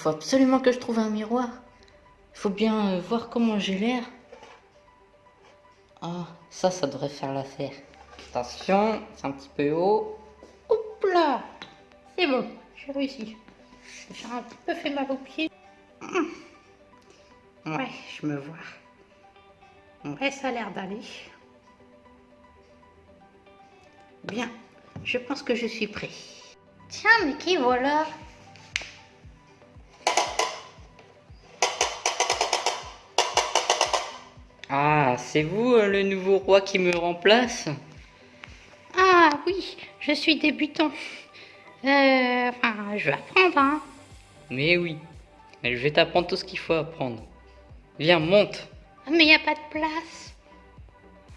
faut absolument que je trouve un miroir. Il faut bien euh, voir comment j'ai l'air. Ah, ça, ça devrait faire l'affaire. Attention, c'est un petit peu haut. Hop là C'est bon, j'ai réussi. J'ai un petit peu fait mal aux pieds. Ouais, je me vois. Ouais, ça a l'air d'aller. Bien, je pense que je suis prêt. Tiens, mais qui voilà? Ah, c'est vous euh, le nouveau roi qui me remplace? Ah oui, je suis débutant. Euh, enfin, je vais apprendre, hein. Mais oui, mais je vais t'apprendre tout ce qu'il faut apprendre. Viens, monte. Mais il n'y a pas de place.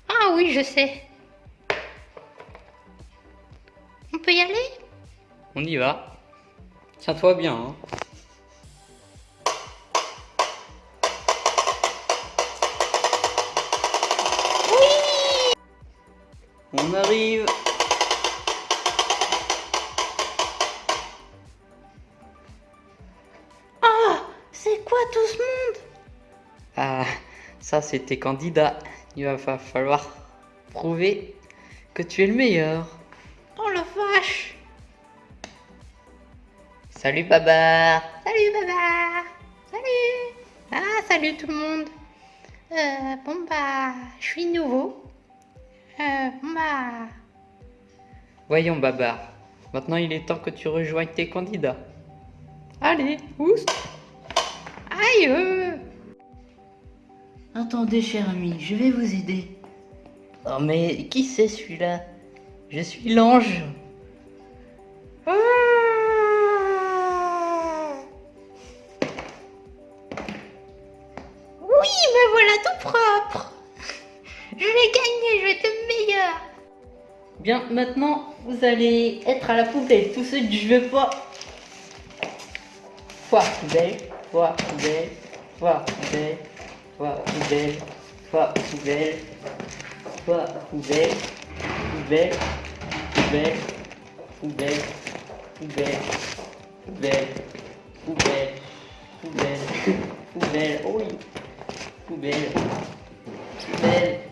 Ah oui, je sais. On peut y aller? On y va. Tiens-toi bien. Hein. On arrive. Ah C'est quoi tout ce monde? Ah, ça c'était candidat. Il va falloir prouver que tu es le meilleur. Oh la vache Salut Babar Salut Babar Salut Ah, salut tout le monde euh, Bon bah, je suis nouveau. Euh, bah... Voyons Babar, maintenant il est temps que tu rejoignes tes candidats. Allez, oust Aïe euh. Attendez cher ami, je vais vous aider. Oh mais qui c'est celui-là? Je suis l'ange. Ah. oui, me voilà tout propre. Je vais gagner, je vais être meilleur. Bien, maintenant, vous allez être à la poubelle. Tout ce que je veux pas. Foire poubelle, foire poubelle, foire poubelle, foire poubelle, foire poubelle, foire poubelle, poubelle. Poubelle, poubelle, poubelle, poubelle, poubelle, poubelle, poubelle, oh oui, poubelle, poubelle, poubelle,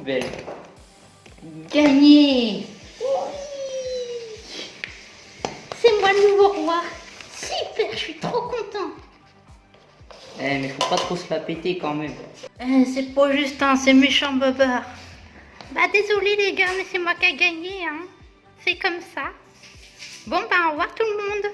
poubelle. Gagné C'est moi le nouveau roi Super, je suis trop content Eh, mais faut pas trop se la péter quand même. Eh, c'est pas juste un, c'est méchant bobard. Bah désolé les gars, mais c'est moi qui ai gagné, hein. C'est comme ça. Bon bah au revoir tout le monde.